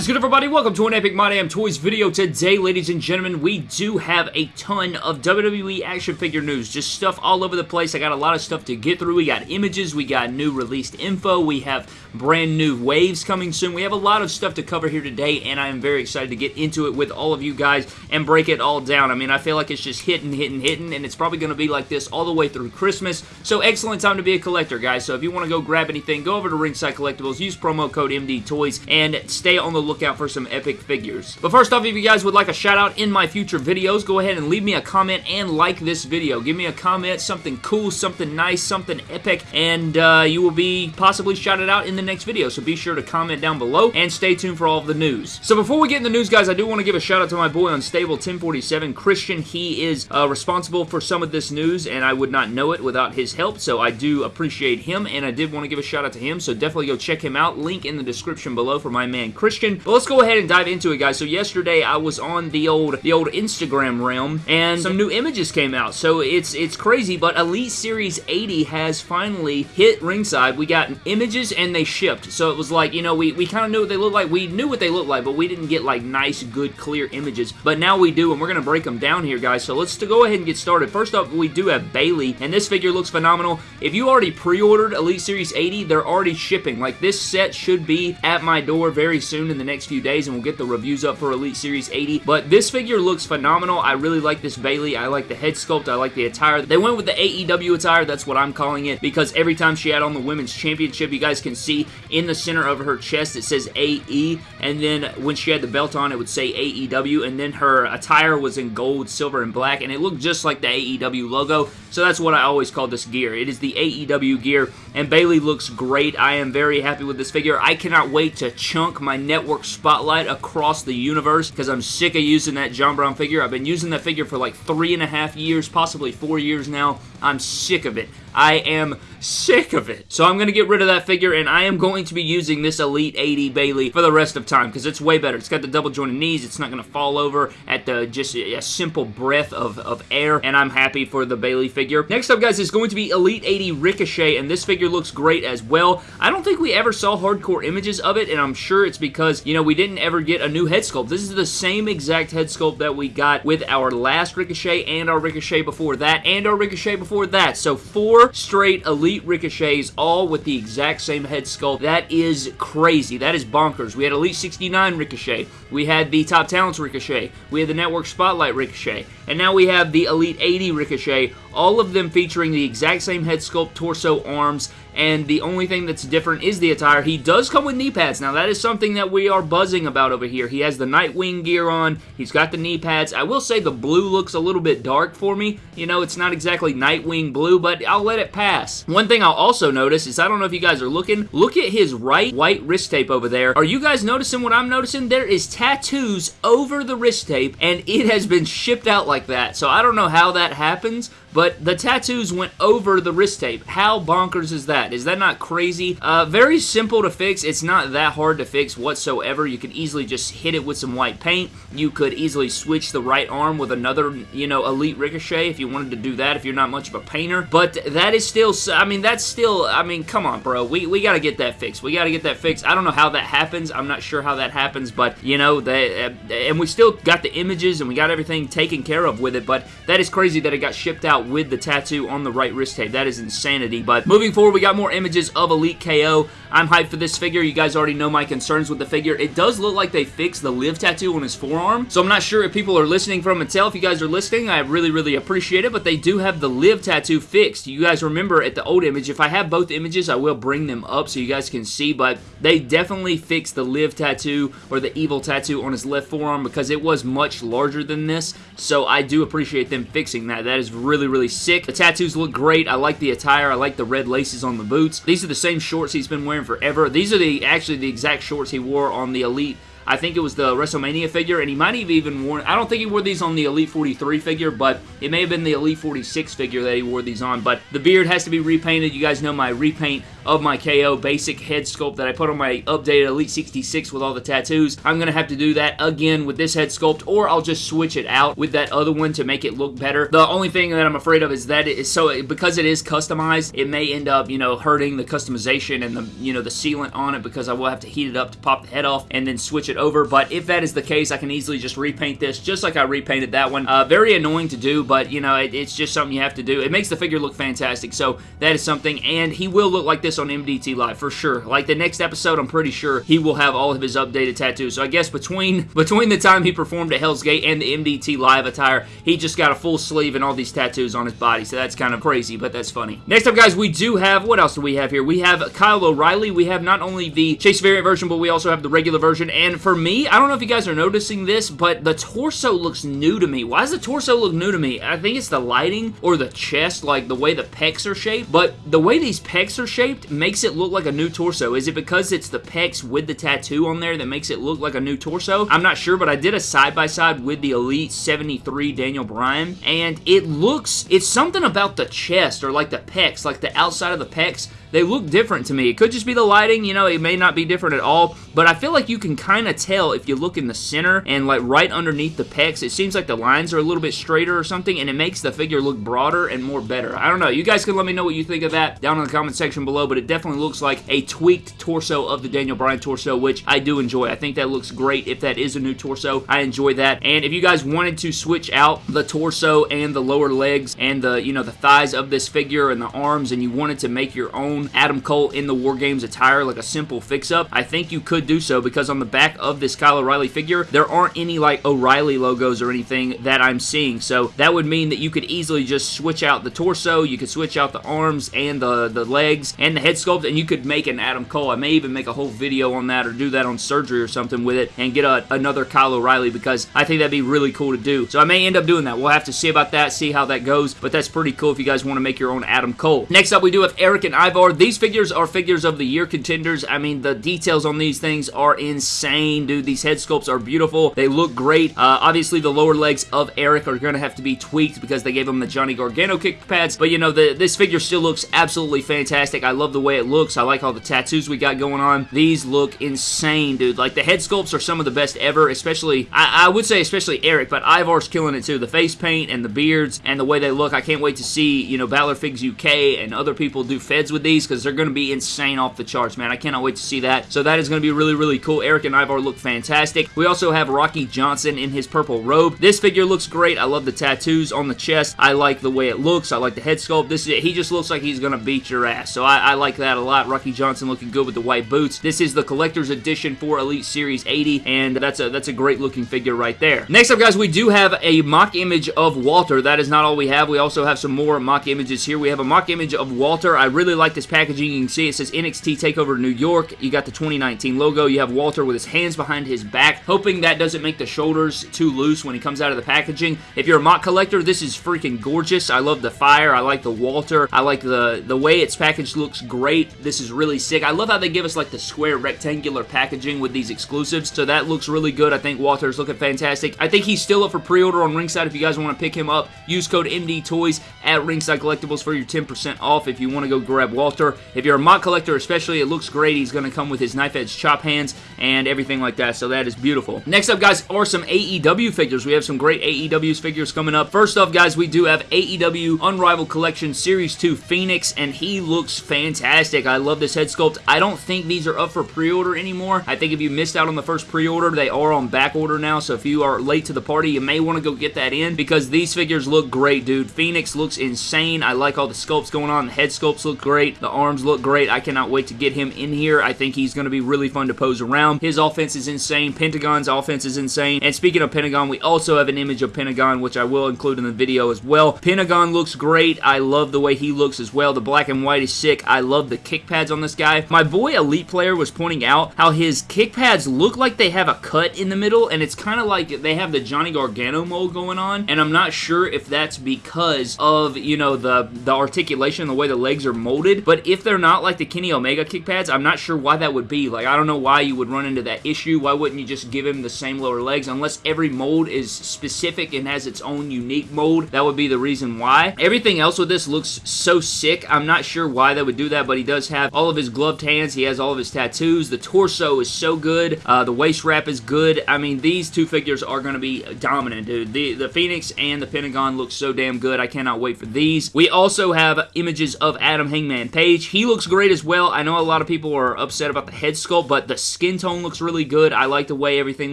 is good, everybody? Welcome to an Epic My Damn Toys video. Today, ladies and gentlemen, we do have a ton of WWE action figure news. Just stuff all over the place. I got a lot of stuff to get through. We got images, we got new released info, we have brand new waves coming soon. We have a lot of stuff to cover here today, and I am very excited to get into it with all of you guys and break it all down. I mean, I feel like it's just hitting, hitting, hitting, and it's probably going to be like this all the way through Christmas. So, excellent time to be a collector, guys. So, if you want to go grab anything, go over to Ringside Collectibles, use promo code MD Toys, and stay on the lookout for some epic figures. But first off, if you guys would like a shout out in my future videos, go ahead and leave me a comment and like this video. Give me a comment, something cool, something nice, something epic, and uh, you will be possibly shouted out in the next video. So be sure to comment down below and stay tuned for all of the news. So before we get in the news, guys, I do want to give a shout out to my boy Unstable 1047, Christian. He is uh, responsible for some of this news, and I would not know it without his help, so I do appreciate him, and I did want to give a shout out to him, so definitely go check him out. Link in the description below for my man Christian. But let's go ahead and dive into it, guys. So yesterday I was on the old the old Instagram realm, and some new images came out. So it's it's crazy, but Elite Series 80 has finally hit ringside. We got images and they shipped. So it was like, you know, we, we kind of knew what they looked like. We knew what they looked like, but we didn't get like nice, good, clear images. But now we do, and we're going to break them down here, guys. So let's go ahead and get started. First up, we do have Bayley, and this figure looks phenomenal. If you already pre-ordered Elite Series 80, they're already shipping. Like, this set should be at my door very soon in the next few days, and we'll get the reviews up for Elite Series 80. But this figure looks phenomenal. I really like this Bayley. I like the head sculpt. I like the attire. They went with the AEW attire. That's what I'm calling it because every time she had on the Women's Championship, you guys can see in the center of her chest it says AE, and then when she had the belt on, it would say AEW, and then her attire was in gold, silver, and black, and it looked just like the AEW logo. So that's what I always call this gear. It is the AEW gear, and Bayley looks great. I am very happy with this figure. I cannot wait to chunk my network spotlight across the universe because I'm sick of using that John Brown figure. I've been using that figure for like three and a half years, possibly four years now. I'm sick of it. I am sick of it. So I'm going to get rid of that figure, and I am going to be using this Elite 80 Bayley for the rest of time, because it's way better. It's got the double jointed knees. It's not going to fall over at the just a simple breath of, of air, and I'm happy for the Bayley figure. Next up, guys, is going to be Elite 80 Ricochet, and this figure looks great as well. I don't think we ever saw hardcore images of it, and I'm sure it's because, you know, we didn't ever get a new head sculpt. This is the same exact head sculpt that we got with our last Ricochet and our Ricochet before that, and our Ricochet before that. So four straight Elite Ricochets, all with the exact same head sculpt. That is crazy. That is bonkers. We had Elite 69 Ricochet. We had the Top Talents Ricochet. We had the Network Spotlight Ricochet. And now we have the Elite 80 Ricochet, all of them featuring the exact same head sculpt, torso, arms, and the only thing that's different is the attire. He does come with knee pads. Now, that is something that we are buzzing about over here. He has the Nightwing gear on. He's got the knee pads. I will say the blue looks a little bit dark for me. You know, it's not exactly Nightwing blue, but I'll let it pass. One thing I'll also notice is, I don't know if you guys are looking, look at his right white wrist tape over there. Are you guys noticing what I'm noticing? There is tattoos over the wrist tape, and it has been shipped out like that. So I don't know how that happens, but the tattoos went over the wrist tape. How bonkers is that? Is that not crazy? Uh, very simple to fix. It's not that hard to fix whatsoever. You could easily just hit it with some white paint. You could easily switch the right arm with another, you know, Elite Ricochet if you wanted to do that if you're not much of a painter. But that is still, I mean, that's still, I mean, come on, bro. We, we got to get that fixed. We got to get that fixed. I don't know how that happens. I'm not sure how that happens, but, you know, uh, and we still got the images and we got everything taken care of with it, but that is crazy that it got shipped out with the tattoo on the right wrist tape. That is insanity. But moving forward, we got more images of Elite KO. I'm hyped for this figure. You guys already know my concerns with the figure. It does look like they fixed the live tattoo on his forearm. So I'm not sure if people are listening from Mattel. If you guys are listening, I really, really appreciate it. But they do have the live tattoo fixed. You guys remember at the old image, if I have both images, I will bring them up so you guys can see. But they definitely fixed the live tattoo or the evil tattoo on his left forearm because it was much larger than this. So I do appreciate them fixing that. That is really, really sick. The tattoos look great. I like the attire. I like the red laces on the boots. These are the same shorts he's been wearing forever. These are the actually the exact shorts he wore on the Elite I think it was the WrestleMania figure, and he might have even worn, I don't think he wore these on the Elite 43 figure, but it may have been the Elite 46 figure that he wore these on, but the beard has to be repainted. You guys know my repaint of my KO basic head sculpt that I put on my updated Elite 66 with all the tattoos. I'm going to have to do that again with this head sculpt, or I'll just switch it out with that other one to make it look better. The only thing that I'm afraid of is that it is so, because it is customized, it may end up, you know, hurting the customization and the, you know, the sealant on it because I will have to heat it up to pop the head off and then switch it over. But if that is the case, I can easily just repaint this just like I repainted that one. Uh, very annoying to do, but, you know, it, it's just something you have to do. It makes the figure look fantastic, so that is something. And he will look like this on MDT Live, for sure. Like the next episode, I'm pretty sure he will have all of his updated tattoos. So I guess between, between the time he performed at Hell's Gate and the MDT Live attire, he just got a full sleeve and all these tattoos on his body, so that's kind of crazy, but that's funny. Next up, guys, we do have, what else do we have here? We have Kyle O'Reilly. We have not only the Chase variant version, but we also have the regular version. And for me, I don't know if you guys are noticing this, but the torso looks new to me. Why does the torso look new to me? I think it's the lighting or the chest, like the way the pecs are shaped. But the way these pecs are shaped makes it look like a new torso. Is it because it's the pecs with the tattoo on there that makes it look like a new torso? I'm not sure, but I did a side-by-side -side with the Elite 73 Daniel Bryan, and it looks, it's something about the chest or like the pecs, like the outside of the pecs they look different to me. It could just be the lighting, you know, it may not be different at all, but I feel like you can kind of tell if you look in the center and like right underneath the pecs, it seems like the lines are a little bit straighter or something, and it makes the figure look broader and more better. I don't know. You guys can let me know what you think of that down in the comment section below, but it definitely looks like a tweaked torso of the Daniel Bryan torso, which I do enjoy. I think that looks great if that is a new torso. I enjoy that. And if you guys wanted to switch out the torso and the lower legs and the, you know, the thighs of this figure and the arms and you wanted to make your own Adam Cole in the War Games attire, like a simple fix-up, I think you could do so because on the back of this Kyle O'Reilly figure, there aren't any like O'Reilly logos or anything that I'm seeing. So that would mean that you could easily just switch out the torso, you could switch out the arms and the, the legs and the head sculpt, and you could make an Adam Cole. I may even make a whole video on that or do that on surgery or something with it and get a, another Kyle O'Reilly because I think that'd be really cool to do. So I may end up doing that. We'll have to see about that, see how that goes, but that's pretty cool if you guys want to make your own Adam Cole. Next up, we do have Erik and Ivar these figures are figures of the year contenders. I mean, the details on these things are insane, dude. These head sculpts are beautiful. They look great. Uh, obviously, the lower legs of Erik are going to have to be tweaked because they gave him the Johnny Gargano kick pads. But, you know, the, this figure still looks absolutely fantastic. I love the way it looks. I like all the tattoos we got going on. These look insane, dude. Like, the head sculpts are some of the best ever, especially, I, I would say especially Erik, but Ivar's killing it too. The face paint and the beards and the way they look. I can't wait to see, you know, Balor Figs UK and other people do feds with these because they're going to be insane off the charts, man. I cannot wait to see that. So that is going to be really, really cool. Erik and Ivar look fantastic. We also have Rocky Johnson in his purple robe. This figure looks great. I love the tattoos on the chest. I like the way it looks. I like the head sculpt. This is it. He just looks like he's going to beat your ass. So I, I like that a lot. Rocky Johnson looking good with the white boots. This is the collector's edition for Elite Series 80, and that's a, that's a great looking figure right there. Next up, guys, we do have a mock image of Walter. That is not all we have. We also have some more mock images here. We have a mock image of Walter. I really like this packaging. You can see it says NXT TakeOver New York. You got the 2019 logo. You have Walter with his hands behind his back, hoping that doesn't make the shoulders too loose when he comes out of the packaging. If you're a MOC collector, this is freaking gorgeous. I love the fire. I like the Walter. I like the, the way it's packaged looks great. This is really sick. I love how they give us like the square rectangular packaging with these exclusives, so that looks really good. I think Walter's looking fantastic. I think he's still up for pre-order on Ringside if you guys want to pick him up. Use code MD Toys at Ringside Collectibles for your 10% off if you want to go grab Walter. If you're a MOC collector especially, it looks great. He's going to come with his knife edge chop hands and everything like that, so that is beautiful. Next up, guys, are some AEW figures. We have some great AEW's figures coming up. First off, guys, we do have AEW Unrivaled Collection Series 2 Fenix, and he looks fantastic. I love this head sculpt. I don't think these are up for pre-order anymore. I think if you missed out on the first pre-order, they are on back order now, so if you are late to the party, you may want to go get that in because these figures look great, dude. Fenix looks insane. I like all the sculpts going on. The head sculpts look great. The arms look great. I cannot wait to get him in here. I think he's going to be really fun to pose around. His offense is insane. Pentagon's offense is insane. And speaking of Pentagon, we also have an image of Pentagon, which I will include in the video as well. Pentagon looks great. I love the way he looks as well. The black and white is sick. I love the kick pads on this guy. My boy Elite Player was pointing out how his kick pads look like they have a cut in the middle, and it's kind of like they have the Johnny Gargano mold going on, and I'm not sure if that's because of, you know, the, the articulation, the way the legs are molded, but if they're not like the Kenny Omega kick pads, I'm not sure why that would be. Like, I don't know why you would run into that issue. Why wouldn't you just give him the same lower legs? Unless every mold is specific and has its own unique mold, that would be the reason why. Everything else with this looks so sick. I'm not sure why they would do that, but he does have all of his gloved hands. He has all of his tattoos. The torso is so good. Uh, the waist wrap is good. I mean, these two figures are going to be dominant, dude. The, the Fenix and the Pentagon look so damn good. I cannot wait for these. We also have images of Adam Hangman Page. He looks great as well. I know a lot of people are upset about the head sculpt, but the skin tone looks really good. I like the way everything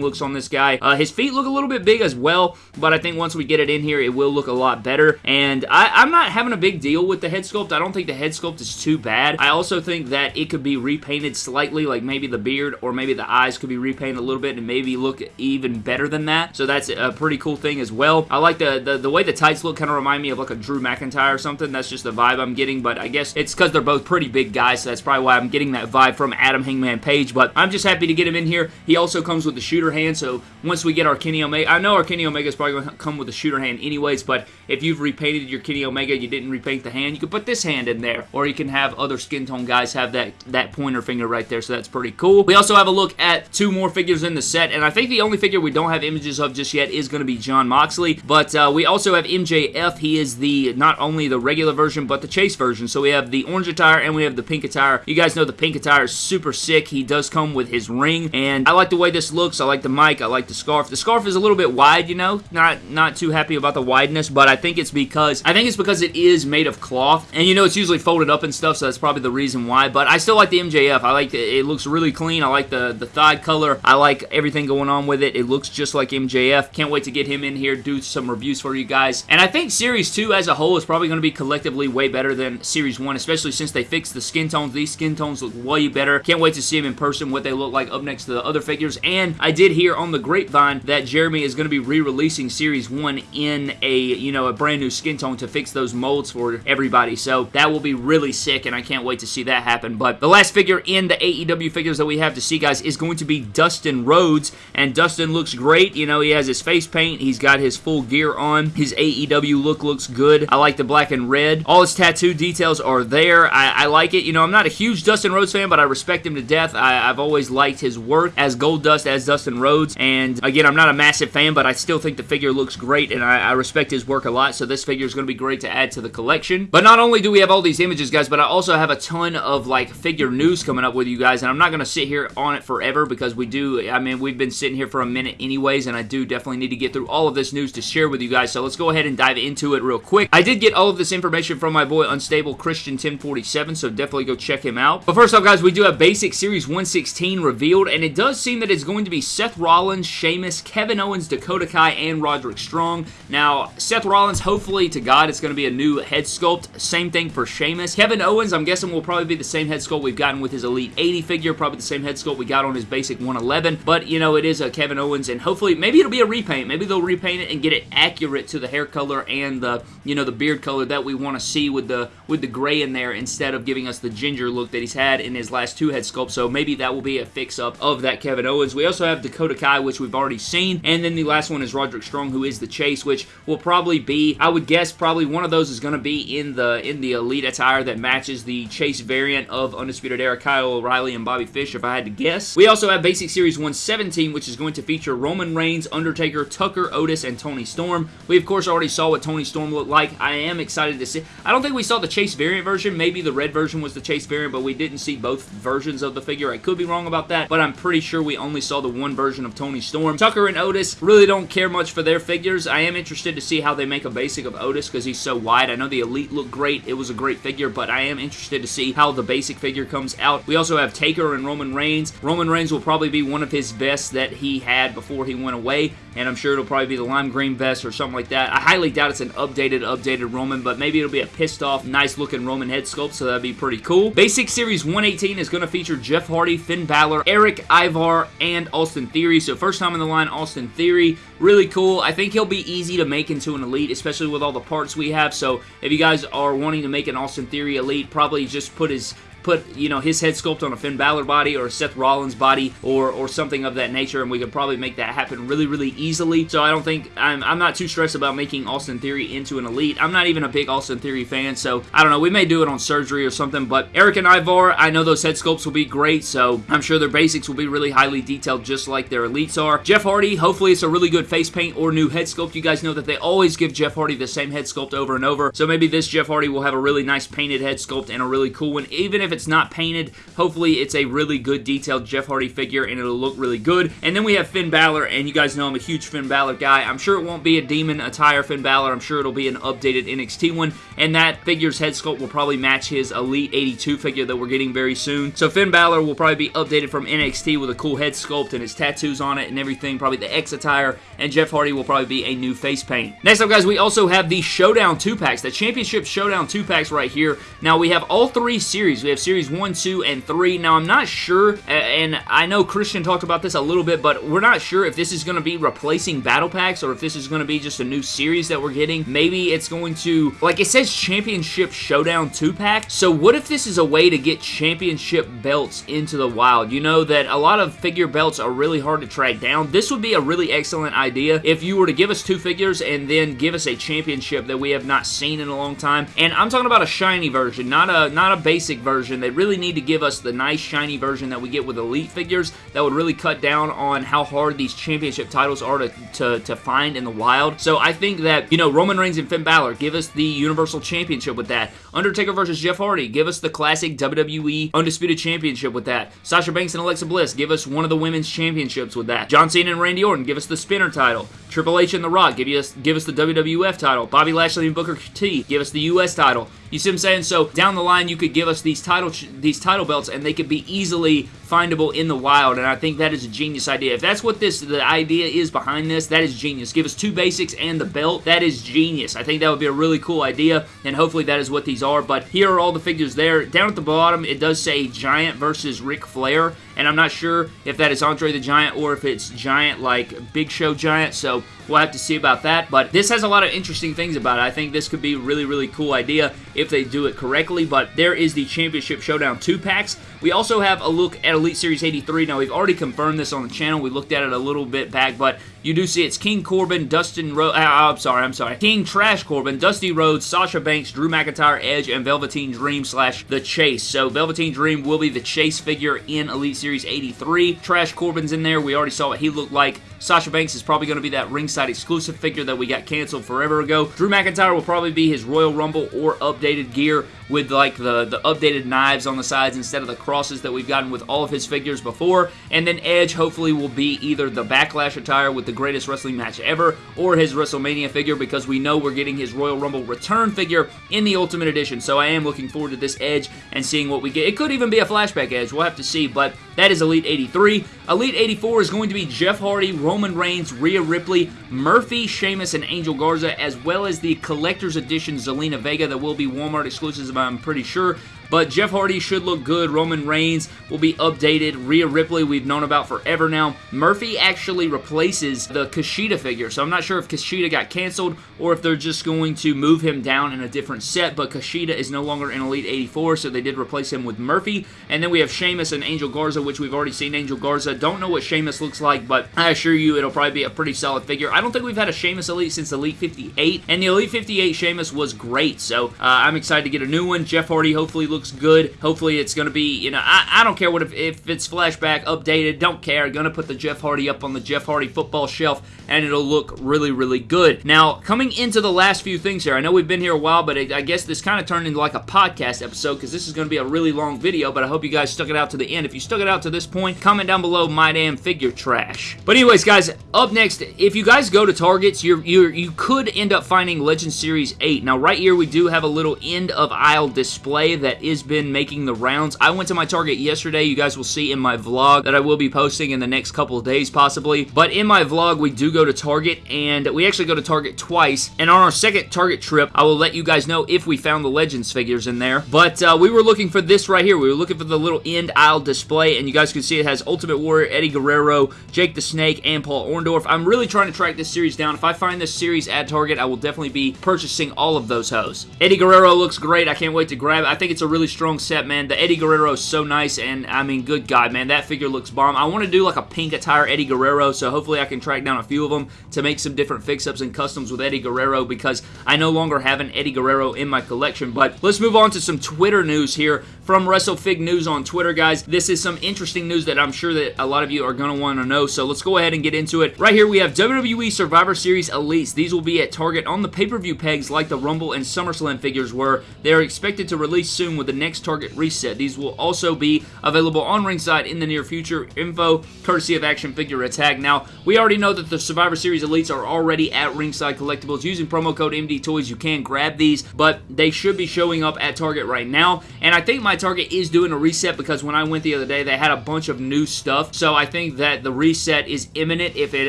looks on this guy. Uh, his feet look a little bit big as well, but I think once we get it in here, it will look a lot better. And I, am not having a big deal with the head sculpt. I don't think the head sculpt is too bad. I also think that it could be repainted slightly, like maybe the beard or maybe the eyes could be repainted a little bit and maybe look even better than that. So that's a pretty cool thing as well. I like the, the, the way the tights look kind of remind me of like a Drew McIntyre or something. That's just the vibe I'm getting, but I guess it's because they're both pretty big guys, so that's probably why I'm getting that vibe from Adam Hangman Page, but I'm just happy to get him in here. He also comes with the shooter hand, so once we get our Kenny Omega, I know our Kenny Omega is probably going to come with a shooter hand anyways, but if you've repainted your Kenny Omega, you didn't repaint the hand, you could put this hand in there, or you can have other skin tone guys have that, that pointer finger right there, so that's pretty cool. We also have a look at two more figures in the set, and I think the only figure we don't have images of just yet is going to be Jon Moxley, but uh, we also have MJF. He is the not only the regular version, but the chase version, so we have the orange attire and we have the pink attire. You guys know the pink attire is super sick. He does come with his ring, and I like the way this looks. I like the mic. I like the scarf. The scarf is a little bit wide, you know. Not not too happy about the wideness, but I think it's because I think it's because it is made of cloth, and you know it's usually folded up and stuff, so that's probably the reason why. But I still like the MJF. I like the, it looks really clean. I like the the thigh color. I like everything going on with it. It looks just like MJF. Can't wait to get him in here, do some reviews for you guys. And I think Series 2 as a whole is probably going to be collectively way better than Series 1, especially since they fixed the skin tones. These skin tones look way better. Can't wait to see them in person, what they look like up next to the other figures. And I did hear on the grapevine that Jeremy is going to be re-releasing Series 1 in a, you know, a brand new skin tone to fix those molds for everybody. So that will be really sick, and can't wait to see that happen. But the last figure in the AEW figures that we have to see, guys, is going to be Dustin Rhodes. And Dustin looks great. You know, he has his face paint. He's got his full gear on. His AEW look looks good. I like the black and red. All his tattoo details are there. I, I like it. You know, I'm not a huge Dustin Rhodes fan, but I respect him to death. I, have always liked his work as Goldust, as Dustin Rhodes. And again, I'm not a massive fan, but I still think the figure looks great, and I, I respect his work a lot. So this figure is going to be great to add to the collection. But not only do we have all these images, guys, but I also have a ton of like figure news coming up with you guys, and I'm not going to sit here on it forever because we do. I mean, we've been sitting here for a minute anyways, and I do definitely need to get through all of this news to share with you guys. So let's go ahead and dive into it real quick. I did get all of this information from my boy Unstable Christian 1047, so definitely go check him out. But first off, guys, we do have Basic Series 116 revealed, and it does seem that it's going to be Seth Rollins, Sheamus, Kevin Owens, Dakota Kai, and Roderick Strong. Now, Seth Rollins, hopefully to God, it's going to be a new head sculpt. Same thing for Sheamus. Kevin Owens, I'm guessing will probably be the same head sculpt we've gotten with his Elite 80 figure, probably the same head sculpt we got on his Basic 111, but, you know, it is a Kevin Owens, and hopefully, maybe it'll be a repaint. Maybe they'll repaint it and get it accurate to the hair color and the, you know, the beard color that we want to see with the with the gray in there instead of giving us the ginger look that he's had in his last two head sculpts. So maybe that will be a fix-up of that Kevin Owens. We also have Dakota Kai, which we've already seen. And then the last one is Roderick Strong, who is the Chase, which will probably be, I would guess, probably one of those is going to be in the in the Elite attire that matches the Chase variant of Undisputed Era, Kyle O'Reilly and Bobby Fish, if I had to guess. We also have Basic Series 117, which is going to feature Roman Reigns, Undertaker, Tucker, Otis, and Toni Storm. We, of course, already saw what Toni Storm looked like. I am excited to see. I don't think we saw the Chase variant version. Maybe the red version was the Chase variant, but we didn't see both versions of the figure. I could be wrong about that, but I'm pretty sure we only saw the one version of Toni Storm. Tucker and Otis really don't care much for their figures. I am interested to see how they make a basic of Otis because he's so wide. I know the Elite looked great. It was a great figure, but I am interested to see how the basic figure comes out. We also have Taker and Roman Reigns. Roman Reigns will probably be one of his vests that he had before he went away, and I'm sure it'll probably be the lime green vest or something like that. I highly doubt it's an updated, updated Roman, but maybe it'll be a pissed off, nice looking Roman head sculpt, so that'd be pretty cool. Basic Series 118 is going to feature Jeff Hardy, Finn Balor, Erik Ivar, and Austin Theory. So first time in the line, Austin Theory. Really cool. I think he'll be easy to make into an Elite, especially with all the parts we have. So if you guys are wanting to make an Austin Theory Elite, probably just put his put, you know, his head sculpt on a Finn Balor body or a Seth Rollins body or, or something of that nature, and we could probably make that happen really, really easily. So I don't think, I'm, I'm not too stressed about making Austin Theory into an Elite. I'm not even a big Austin Theory fan, so I don't know. We may do it on surgery or something, but Erik and Ivar, I know those head sculpts will be great, so I'm sure their basics will be really highly detailed just like their Elites are. Jeff Hardy, hopefully it's a really good face paint or new head sculpt. You guys know that they always give Jeff Hardy the same head sculpt over and over, so maybe this Jeff Hardy will have a really nice painted head sculpt and a really cool one. Even if it's not painted, hopefully it's a really good detailed Jeff Hardy figure and it'll look really good. And then we have Finn Balor, and you guys know I'm a huge Finn Balor guy. I'm sure it won't be a demon attire Finn Balor. I'm sure it'll be an updated NXT one, and that figure's head sculpt will probably match his Elite 82 figure that we're getting very soon. So Finn Balor will probably be updated from NXT with a cool head sculpt and his tattoos on it and everything, probably the X attire, and Jeff Hardy will probably be a new face paint. Next up, guys, we also have the Showdown 2-packs, the Championship Showdown 2-packs right here. Now, we have all three series. We have Series 1, 2, and 3. Now, I'm not sure, and I know Christian talked about this a little bit, but we're not sure if this is going to be replacing Battle Packs or if this is going to be just a new series that we're getting. Maybe it's going to, like it says Championship Showdown 2-pack, so what if this is a way to get championship belts into the wild? You know that a lot of figure belts are really hard to track down. This would be a really excellent idea if you were to give us two figures and then give us a championship that we have not seen in a long time. And I'm talking about a shiny version, not a not a basic version. They really need to give us the nice shiny version that we get with Elite figures that would really cut down on how hard these championship titles are to, to, to find in the wild. So I think that, you know, Roman Reigns and Finn Balor, give us the Universal Championship with that. Undertaker versus Jeff Hardy, give us the classic WWE Undisputed Championship with that. Sasha Banks and Alexa Bliss, give us one of the Women's Championships with that. John Cena and Randy Orton, give us the Spinner title. Triple H and The Rock, give us, give us the WWF title. Bobby Lashley and Booker T, give us the US title. You see what I'm saying? So down the line, you could give us these title these title belts, and they could be easily findable in the wild, and I think that is a genius idea. If that's what this the idea is behind this, that is genius. Give us two basics and the belt. That is genius. I think that would be a really cool idea, and hopefully that is what these are. But here are all the figures there. Down at the bottom, it does say Giant versus Ric Flair, and I'm not sure if that is Andre the Giant or if it's Giant like Big Show Giant, so we'll have to see about that. But this has a lot of interesting things about it. I think this could be a really, really cool idea if they do it correctly, but there is the Championship Showdown 2 packs. We also have a look at Elite Series 83. Now, we've already confirmed this on the channel. We looked at it a little bit back, but you do see it's King Corbin, Dustin Rhodes, uh, I'm sorry, I'm sorry, King Trash Corbin, Dusty Rhodes, Sasha Banks, Drew McIntyre, Edge, and Velveteen Dream slash The Chase. So Velveteen Dream will be the Chase figure in Elite Series 83. Trash Corbin's in there. We already saw what he looked like. Sasha Banks is probably going to be that ringside exclusive figure that we got canceled forever ago. Drew McIntyre will probably be his Royal Rumble or updated gear with like the, the updated knives on the sides instead of the crosses that we've gotten with all of his figures before. And then Edge hopefully will be either the Backlash attire with the greatest wrestling match ever or his WrestleMania figure because we know we're getting his Royal Rumble return figure in the Ultimate Edition. So I am looking forward to this Edge and seeing what we get. It could even be a flashback Edge. We'll have to see, but that is Elite 83. Elite 84 is going to be Jeff Hardy, Roman Reigns, Rhea Ripley, Murphy, Sheamus, and Angel Garza, as well as the Collector's Edition Zelina Vega that will be Walmart exclusives, I'm pretty sure. But Jeff Hardy should look good. Roman Reigns will be updated. Rhea Ripley we've known about forever now. Murphy actually replaces the Kushida figure. So I'm not sure if Kushida got canceled or if they're just going to move him down in a different set. But Kushida is no longer in Elite 84, so they did replace him with Murphy. And then we have Sheamus and Angel Garza, which we've already seen Angel Garza. Don't know what Sheamus looks like, but I assure you it'll probably be a pretty solid figure. I don't think we've had a Sheamus Elite since Elite 58. And the Elite 58 Sheamus was great. So uh, I'm excited to get a new one. Jeff Hardy hopefully looks looks good. Hopefully it's going to be, you know, I, I don't care what if, if it's flashback, updated, don't care. Going to put the Jeff Hardy up on the Jeff Hardy football shelf and it'll look really, really good. Now, coming into the last few things here, I know we've been here a while, but I guess this kind of turned into like a podcast episode because this is going to be a really long video, but I hope you guys stuck it out to the end. If you stuck it out to this point, comment down below my damn figure trash. But anyways, guys, up next, if you guys go to Targets, you're, you're, you could end up finding Legend Series 8. Now, right here, we do have a little end of aisle display that has been making the rounds. I went to my Target yesterday. You guys will see in my vlog that I will be posting in the next couple days, possibly. But in my vlog, we do go to Target, and we actually go to Target twice. And on our second Target trip, I will let you guys know if we found the Legends figures in there. But uh, we were looking for this right here. We were looking for the little end aisle display, and you guys can see it has Ultimate Warrior, Eddie Guerrero, Jake the Snake, and Paul Orndorff. I'm really trying to track this series down. If I find this series at Target, I will definitely be purchasing all of those hoes. Eddie Guerrero looks great. I can't wait to grab it. I think it's a really really strong set, man. The Eddie Guerrero is so nice, and I mean, good God, man, that figure looks bomb. I want to do like a pink attire Eddie Guerrero, so hopefully I can track down a few of them to make some different fix-ups and customs with Eddie Guerrero because I no longer have an Eddie Guerrero in my collection. But let's move on to some Twitter news here from WrestleFig News on Twitter, guys. This is some interesting news that I'm sure that a lot of you are going to want to know, so let's go ahead and get into it. Right here, we have WWE Survivor Series Elites. These will be at Target on the pay-per-view pegs like the Rumble and SummerSlam figures were. They are expected to release soon with the next Target reset. These will also be available on ringside in the near future. Info courtesy of Action Figure Attack. Now, we already know that the Survivor Series Elites are already at Ringside Collectibles. Using promo code MD Toys, you can grab these, but they should be showing up at Target right now. And I think my Target is doing a reset because when I went the other day, they had a bunch of new stuff. So I think that the reset is imminent if it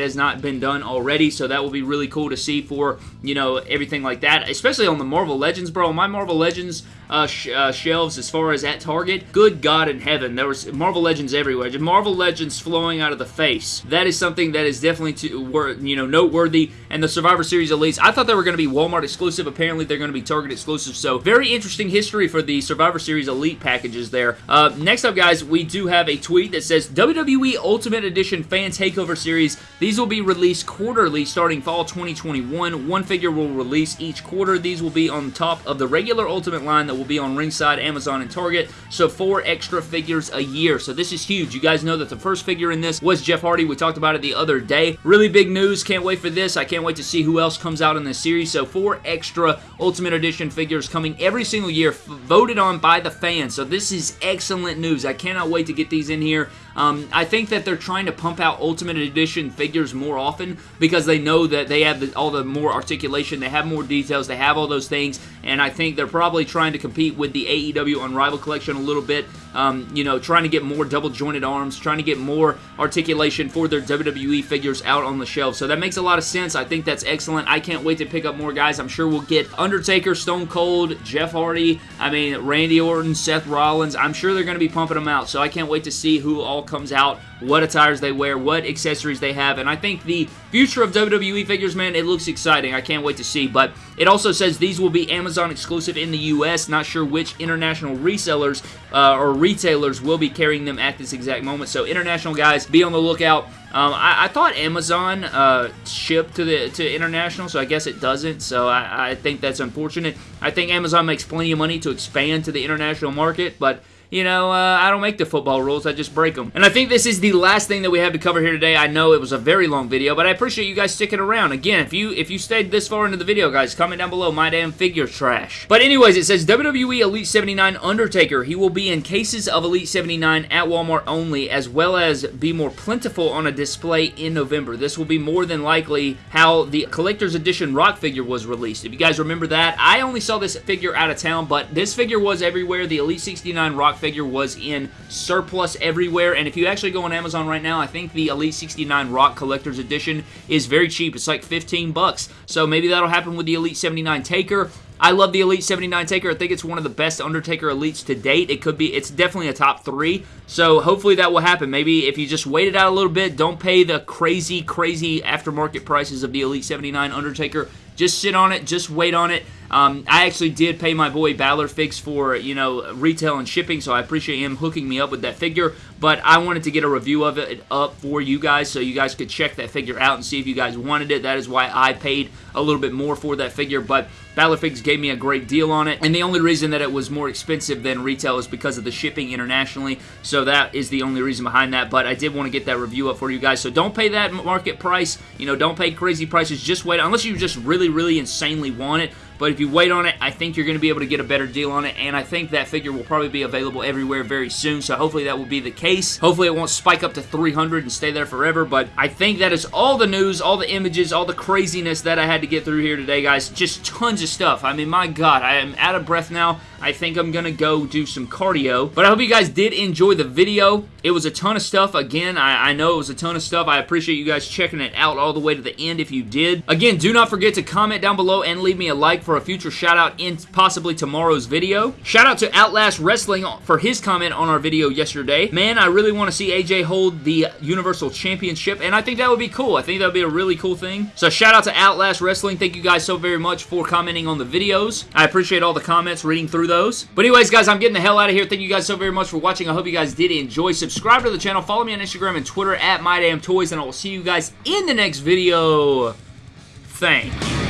has not been done already. So that will be really cool to see for, you know, everything like that. Especially on the Marvel Legends, bro. My Marvel Legends uh, sh uh, shelves as far as at Target, good God in heaven, there was Marvel Legends everywhere. Just Marvel Legends flowing out of the face. That is something that is definitely to, you know noteworthy. And the Survivor Series Elites, I thought they were going to be Walmart exclusive. Apparently, they're going to be Target exclusive. So very interesting history for the Survivor Series Elite packages there. Uh, next up, guys, we do have a tweet that says WWE Ultimate Edition Fan Takeover Series. These will be released quarterly starting fall 2021. One figure will release each quarter. These will be on top of the regular Ultimate line that will be on Ringside, Amazon, and Target. So four extra figures a year. So this is huge. You guys know that the first figure in this was Jeff Hardy. We talked about it the other day. Really big news. Can't wait for this. I can't wait to see who else comes out in this series. So four extra Ultimate Edition figures coming every single year, voted on by the fans. So this is excellent news. I cannot wait to get these in here. Um, I think that they're trying to pump out Ultimate Edition figures more often because they know that they have the, all the more articulation, they have more details, they have all those things, and I think they're probably trying to compete with the AEW Unrivaled collection a little bit. Um, you know, trying to get more double jointed arms, trying to get more articulation for their WWE figures out on the shelf. So that makes a lot of sense. I think that's excellent. I can't wait to pick up more guys. I'm sure we'll get Undertaker, Stone Cold, Jeff Hardy, I mean, Randy Orton, Seth Rollins. I'm sure they're going to be pumping them out. So I can't wait to see who all comes out, what attires they wear, what accessories they have. And I think the future of WWE figures, man, it looks exciting. I can't wait to see. But it also says these will be Amazon exclusive in the U.S. Not sure which international resellers uh, or retailers will be carrying them at this exact moment. So international guys, be on the lookout. Um, I, I, thought Amazon uh, shipped to the to international, so I guess it doesn't. So I, I think that's unfortunate. I think Amazon makes plenty of money to expand to the international market, but you know, uh, I don't make the football rules, I just break them. And I think this is the last thing that we have to cover here today. I know it was a very long video, but I appreciate you guys sticking around. Again, if you if you stayed this far into the video, guys, comment down below my damn figure trash. But anyways, it says WWE Elite 79 Undertaker. He will be in cases of Elite 79 at Walmart only, as well as be more plentiful on a display in November. This will be more than likely how the Collector's Edition Rock figure was released. If you guys remember that, I only saw this figure out of town, but this figure was everywhere. The Elite 69 Rock figure was in surplus everywhere, and if you actually go on Amazon right now, I think the Elite 69 Rock Collector's Edition is very cheap. It's like 15 bucks. So maybe that'll happen with the Elite 79 Taker. I love the Elite 79 Taker. I think it's one of the best Undertaker Elites to date. It could be, it's definitely a top three. So hopefully that will happen. Maybe if you just wait it out a little bit, don't pay the crazy, crazy aftermarket prices of the Elite 79 Undertaker. Just sit on it. Just wait on it. Um, I actually did pay my boy Balor Figs for, you know, retail and shipping, so I appreciate him hooking me up with that figure, but I wanted to get a review of it up for you guys so you guys could check that figure out and see if you guys wanted it. That is why I paid a little bit more for that figure, but Balor Figs gave me a great deal on it, and the only reason that it was more expensive than retail is because of the shipping internationally, so that is the only reason behind that, but I did want to get that review up for you guys, so don't pay that market price, you know, don't pay crazy prices, just wait, unless you just really, really insanely want it, but if you wait on it, I think you're going to be able to get a better deal on it, and I think that figure will probably be available everywhere very soon, so hopefully that will be the case. Hopefully it won't spike up to 300 and stay there forever, but I think that is all the news, all the images, all the craziness that I had to get through here today, guys. Just tons of stuff. I mean, my God, I am out of breath now. I think I'm going to go do some cardio. But I hope you guys did enjoy the video. It was a ton of stuff. Again, I, I, know it was a ton of stuff. I appreciate you guys checking it out all the way to the end if you did. Again, do not forget to comment down below and leave me a like for for a future shout out in possibly tomorrow's video. Shout out to Outlast Wrestling for his comment on our video yesterday. Man, I really want to see AJ hold the Universal Championship, and I think that would be cool. I think that would be a really cool thing. So shout out to Outlast Wrestling. Thank you guys so very much for commenting on the videos. I appreciate all the comments, reading through those. But anyways, guys, I'm getting the hell out of here. Thank you guys so very much for watching. I hope you guys did enjoy. Subscribe to the channel. Follow me on Instagram and Twitter at MyDamnToys, and I will see you guys in the next video. Thanks.